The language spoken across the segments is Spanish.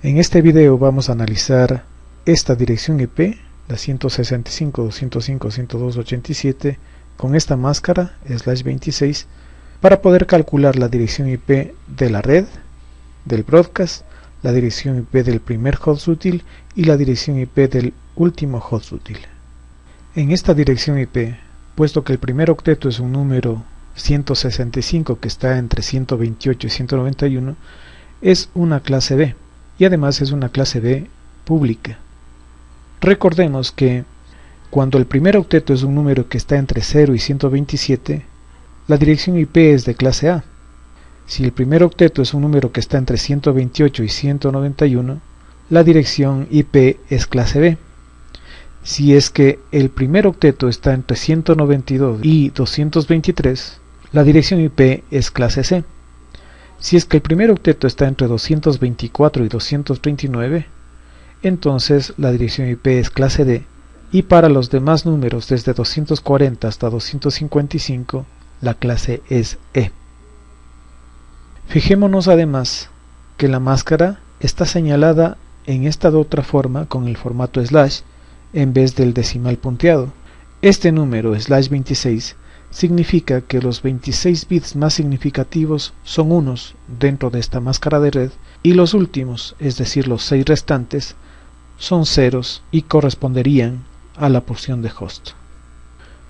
En este video vamos a analizar esta dirección IP, la 165.205.102.87, con esta máscara, slash 26, para poder calcular la dirección IP de la red, del broadcast, la dirección IP del primer host útil y la dirección IP del último host útil. En esta dirección IP, puesto que el primer octeto es un número 165 que está entre 128 y 191, es una clase B y además es una clase B pública. Recordemos que cuando el primer octeto es un número que está entre 0 y 127, la dirección IP es de clase A. Si el primer octeto es un número que está entre 128 y 191, la dirección IP es clase B. Si es que el primer octeto está entre 192 y 223, la dirección IP es clase C. Si es que el primer octeto está entre 224 y 239, entonces la dirección IP es clase D y para los demás números desde 240 hasta 255 la clase es E. Fijémonos además que la máscara está señalada en esta de otra forma con el formato slash en vez del decimal punteado. Este número slash 26 significa que los 26 bits más significativos son unos dentro de esta máscara de red y los últimos, es decir los 6 restantes, son ceros y corresponderían a la porción de host.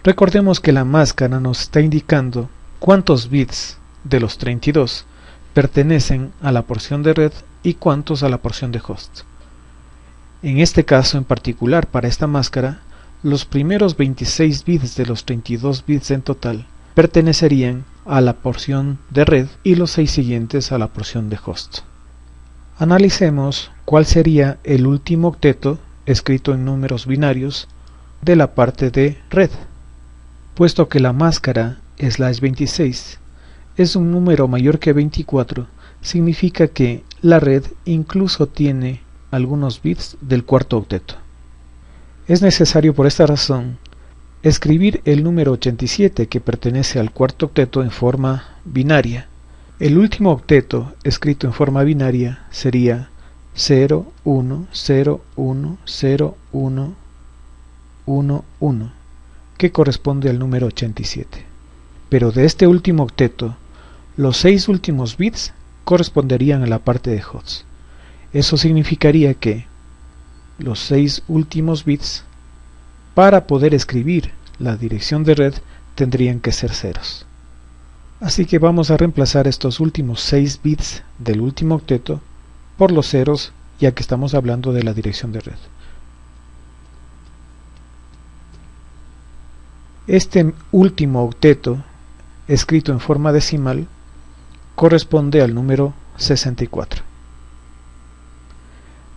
Recordemos que la máscara nos está indicando cuántos bits de los 32 pertenecen a la porción de red y cuántos a la porción de host. En este caso en particular para esta máscara los primeros 26 bits de los 32 bits en total pertenecerían a la porción de red y los 6 siguientes a la porción de host. Analicemos cuál sería el último octeto escrito en números binarios de la parte de red. Puesto que la máscara slash 26 es un número mayor que 24, significa que la red incluso tiene algunos bits del cuarto octeto. Es necesario por esta razón escribir el número 87 que pertenece al cuarto octeto en forma binaria. El último octeto escrito en forma binaria sería 0, 1, 0, 1, 0, 1, 1, 1, que corresponde al número 87. Pero de este último octeto, los seis últimos bits corresponderían a la parte de host. Eso significaría que los seis últimos bits para poder escribir la dirección de red tendrían que ser ceros. Así que vamos a reemplazar estos últimos 6 bits del último octeto por los ceros ya que estamos hablando de la dirección de red. Este último octeto, escrito en forma decimal, corresponde al número 64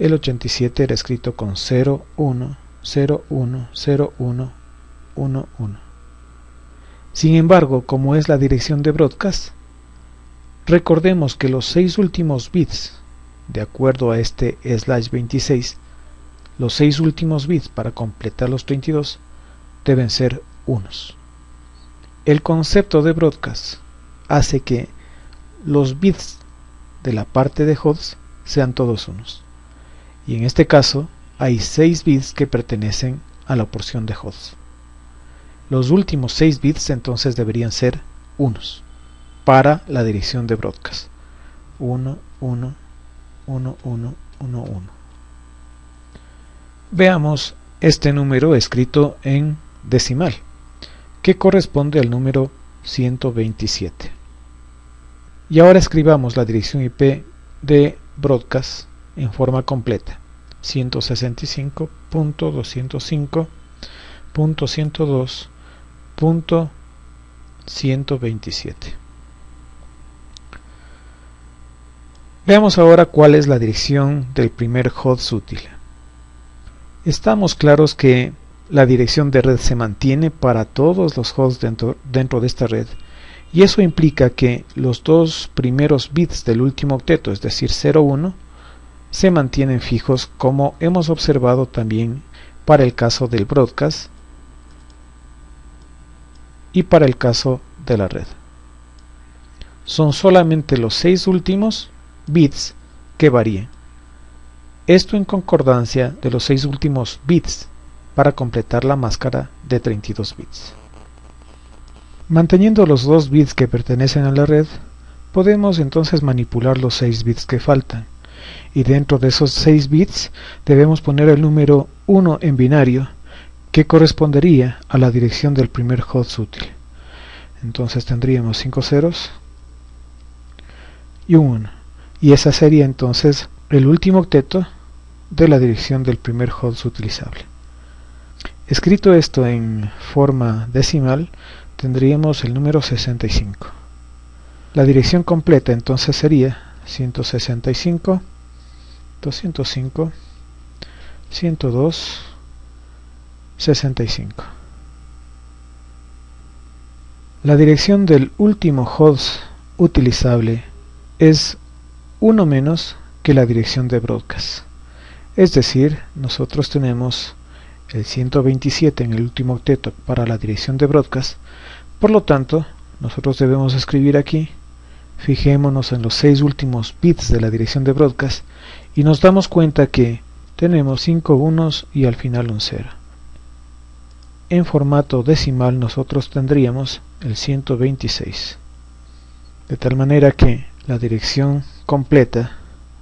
el 87 era escrito con 0, 1, 0, 1, 0, 1, 1, 1. Sin embargo, como es la dirección de broadcast, recordemos que los seis últimos bits, de acuerdo a este slash 26, los seis últimos bits para completar los 32 deben ser unos. El concepto de broadcast hace que los bits de la parte de host sean todos unos y en este caso hay 6 bits que pertenecen a la porción de host. Los últimos 6 bits entonces deberían ser unos para la dirección de broadcast. 1, 1, 1, 1, 1, 1. Veamos este número escrito en decimal, que corresponde al número 127. Y ahora escribamos la dirección IP de broadcast en forma completa 165.205.102.127 Veamos ahora cuál es la dirección del primer host útil. Estamos claros que la dirección de red se mantiene para todos los hosts dentro, dentro de esta red y eso implica que los dos primeros bits del último octeto, es decir 01, se mantienen fijos como hemos observado también para el caso del broadcast y para el caso de la red. Son solamente los seis últimos bits que varían. Esto en concordancia de los seis últimos bits para completar la máscara de 32 bits. Manteniendo los dos bits que pertenecen a la red, podemos entonces manipular los 6 bits que faltan. Y dentro de esos 6 bits debemos poner el número 1 en binario, que correspondería a la dirección del primer host útil. Entonces tendríamos 5 ceros y un 1. Y esa sería entonces el último octeto de la dirección del primer host utilizable. Escrito esto en forma decimal, tendríamos el número 65. La dirección completa entonces sería 165, 205, 102, 65. La dirección del último host utilizable es uno menos que la dirección de broadcast. Es decir, nosotros tenemos el 127 en el último octeto para la dirección de broadcast por lo tanto, nosotros debemos escribir aquí, fijémonos en los seis últimos bits de la dirección de broadcast y nos damos cuenta que tenemos 5 unos y al final un 0. En formato decimal nosotros tendríamos el 126. De tal manera que la dirección completa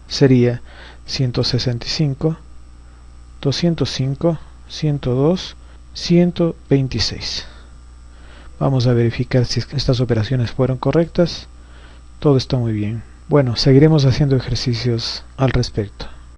sería 165, 205, 102, 126. Vamos a verificar si estas operaciones fueron correctas. Todo está muy bien. Bueno, seguiremos haciendo ejercicios al respecto.